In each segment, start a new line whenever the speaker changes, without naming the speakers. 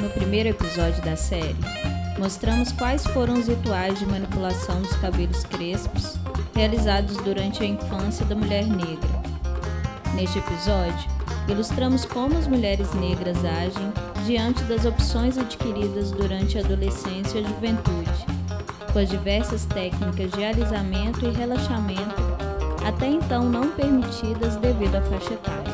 No primeiro episódio da série, mostramos quais foram os rituais de manipulação dos cabelos crespos realizados durante a infância da mulher negra. Neste episódio, ilustramos como as mulheres negras agem diante das opções adquiridas durante a adolescência e a juventude, com as diversas técnicas de alisamento e relaxamento até então não permitidas devido à faixa etária.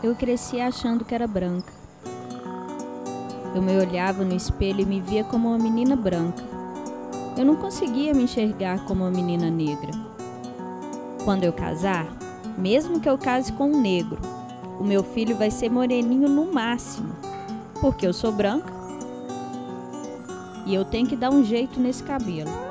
Eu cresci achando que era branca. Eu me olhava no espelho e me via como uma menina branca. Eu não conseguia me enxergar como uma menina negra. Quando eu casar, mesmo que eu case com um negro, o meu filho vai ser moreninho no máximo, porque eu sou branca e eu tenho que dar um jeito nesse cabelo.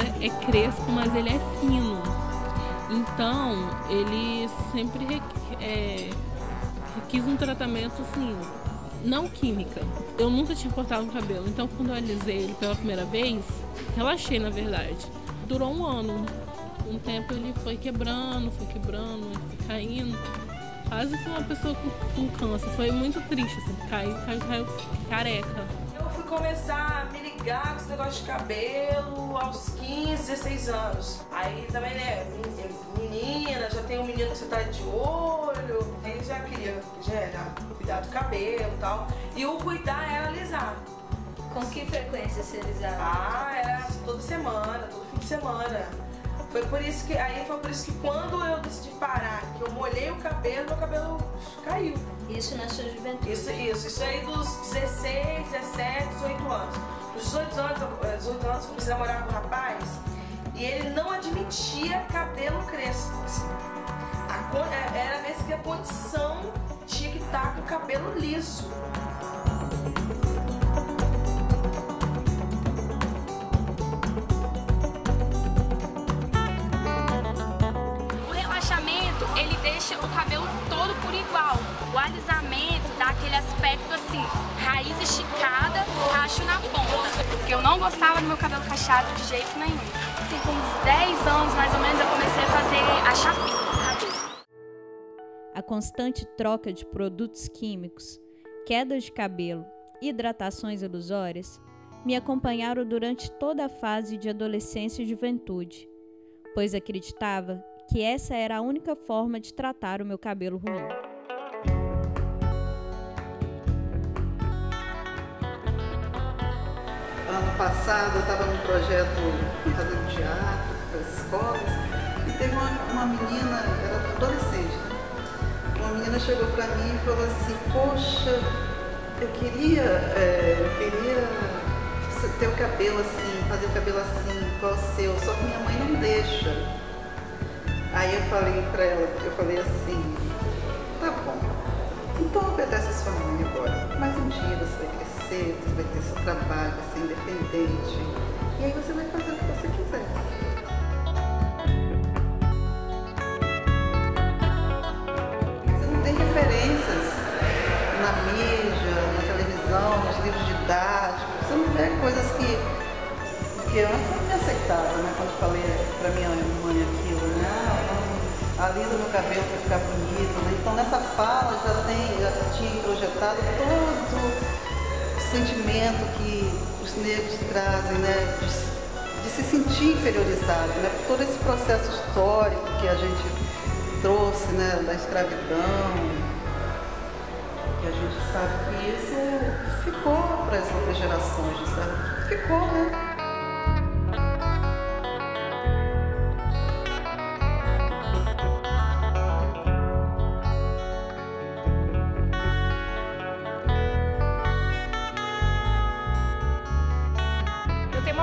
É, crespo, mas ele é fino. Então, ele sempre requ é, um tratamento assim, não química. Eu nunca tinha cortado o cabelo, então quando eu alisei ele pela primeira vez, relaxei na verdade. Durou um ano. Um tempo ele foi quebrando, foi quebrando, foi caindo. Quase que uma pessoa com, com câncer. Foi muito triste, assim, caiu, caiu, caiu careca
começar a me ligar com esse negócio de cabelo aos 15, 16 anos. Aí também, né, menina, já tem um menino que você tá de olho. Aí já queria, já era cuidar do cabelo e tal. E o cuidar era alisar.
Com que frequência você alisava?
Ah, era toda semana, todo fim de semana. Foi por isso que aí foi por isso que quando eu decidi parar, que eu molhei o cabelo, meu cabelo caiu.
Isso na sua juventude?
Isso, isso, isso aí dos 16, 17, 18 anos. Dos 18 anos, 18 anos eu comecei a namorar com um rapaz e ele não admitia cabelo crespo. Assim. A, é, era mesmo que a condição tinha que estar com o cabelo liso.
O alisamento dá aquele aspecto assim, raiz esticada. Porque eu não gostava do meu cabelo cacheado de jeito nenhum. Assim, com uns 10 anos mais ou menos eu comecei a fazer a chapinha.
A constante troca de produtos químicos, quedas de cabelo hidratações ilusórias me acompanharam durante toda a fase de adolescência e juventude, pois acreditava que essa era a única forma de tratar o meu cabelo ruim.
Passado eu estava num projeto fazendo teatro para as escolas e teve uma, uma menina, era adolescente, uma menina chegou para mim e falou assim, poxa, eu queria, é, eu queria ter o cabelo assim, fazer o cabelo assim, igual o seu, só que minha mãe não deixa. Aí eu falei para ela, eu falei assim, tá bom, então obedece a sua mãe agora, mas um dia você vai crescer, você vai ter seu trabalho, vai ser independente. E aí você vai fazer o que você quiser. Você não tem referências na mídia, na televisão, nos livros didáticos, você não vê coisas porque antes eu não me aceitava, né? Quando falei pra minha mãe aquilo, né? Alisa meu cabelo para ficar bonito, né? Então nessa fala já tem, já tinha projetado todo o sentimento que os negros trazem, né? De, de se sentir inferiorizado, né? Por todo esse processo histórico que a gente trouxe, né? Da escravidão, que a gente sabe que isso ficou para as outras gerações, sabe? Ficou, né?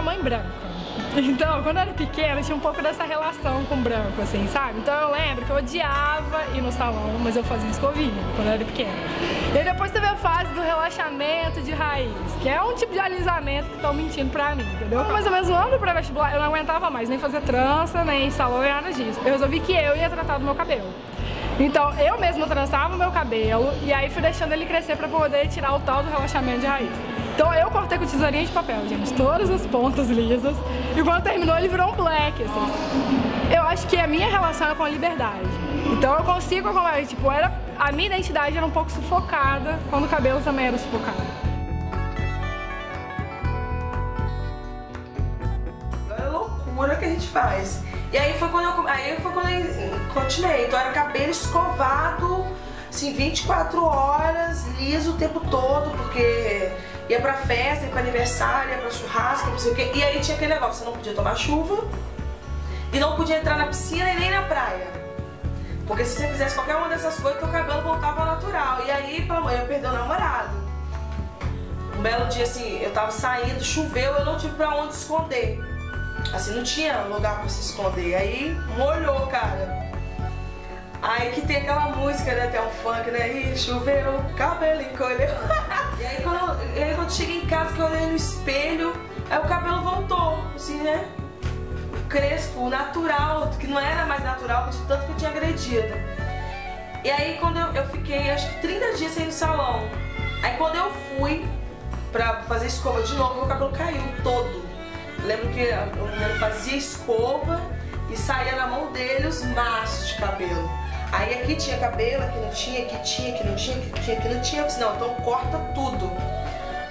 Mãe branca. Então, quando eu era pequena, tinha um pouco dessa relação com branco, assim, sabe? Então eu lembro que eu odiava ir no salão, mas eu fazia escovinha quando eu era pequena. E depois teve a fase do relaxamento de raiz, que é um tipo de alisamento que estão mentindo pra mim, entendeu? Ou menos um ano pré-vestibular, eu não aguentava mais nem fazer trança, nem salão, nem nada disso. Eu resolvi que eu ia tratar do meu cabelo. Então, eu mesma trançava o meu cabelo e aí fui deixando ele crescer pra poder tirar o tal do relaxamento de raiz. Então eu cortei com tesourinha de papel, gente, todas as pontas lisas. E quando terminou ele virou um black, assim. Eu acho que a minha relação é com a liberdade. Então eu consigo, tipo, era, a minha identidade era um pouco sufocada, quando o cabelo também era sufocado.
É loucura que a gente faz. E aí foi quando eu, aí foi quando eu continuei. Então era cabelo escovado, assim, 24 horas, liso o tempo todo, porque ia pra festa, ia pra aniversário, ia pra churrasco, não sei o quê. E aí tinha aquele negócio, você não podia tomar chuva e não podia entrar na piscina e nem na praia. Porque se você fizesse qualquer uma dessas coisas, teu cabelo voltava natural. E aí, pela manhã, eu perdi o namorado. Um belo dia, assim, eu tava saindo, choveu, eu não tive pra onde esconder. Assim, não tinha lugar pra se esconder. Aí, molhou, cara. Aí que tem aquela música, né? Tem um funk, né? Ih, choveu, cabelo encolheu. e aí quando, eu, aí quando eu cheguei em casa, que eu olhei no espelho, aí o cabelo voltou, assim, né? Crespo, natural, que não era mais natural, de tanto que eu tinha agredido. E aí quando eu, eu fiquei, acho que 30 dias sem ir no salão. Aí quando eu fui pra fazer escova de novo, meu cabelo caiu todo. Eu lembro que menino fazia escova e saía na mão dele os maços de cabelo. Aí aqui tinha cabelo, aqui não tinha, aqui tinha, aqui não tinha, aqui tinha, aqui não tinha. Eu disse, não, então corta tudo.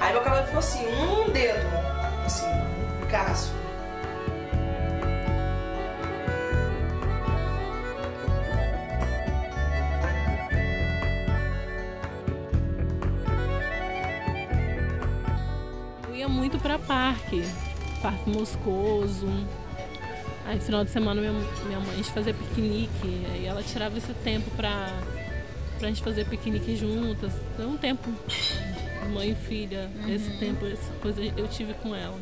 Aí meu cabelo ficou assim, um dedo, assim, um caso.
Eu ia muito pra parque, Parque Moscoso. Aí final de semana minha, minha mãe a gente fazia piquenique, aí ela tirava esse tempo pra, pra gente fazer piquenique juntas. Então um tempo, mãe e filha, esse tempo, essa coisa eu tive com ela.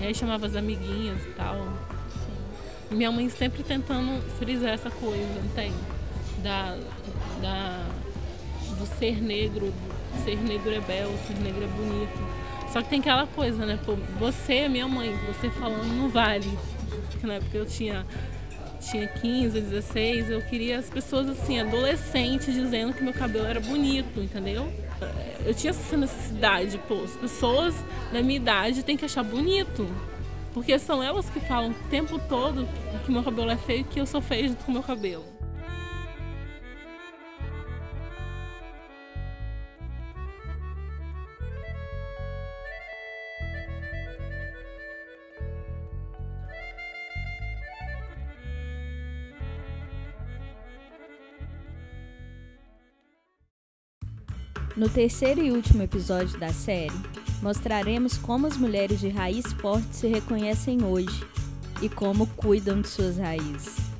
E aí chamava as amiguinhas e tal. E minha mãe sempre tentando frisar essa coisa, entende? Da, da, do ser negro, ser negro é belo, ser negro é bonito. Só que tem aquela coisa, né? Pô, você, minha mãe, você falando não vale. Porque na época eu tinha, tinha 15, 16, eu queria as pessoas assim, adolescentes, dizendo que meu cabelo era bonito, entendeu? Eu tinha essa necessidade, pô, as pessoas da minha idade têm que achar bonito. Porque são elas que falam o tempo todo que meu cabelo é feio e que eu sou feio junto com meu cabelo.
No terceiro e último episódio da série, mostraremos como as mulheres de raiz forte se reconhecem hoje e como cuidam de suas raízes.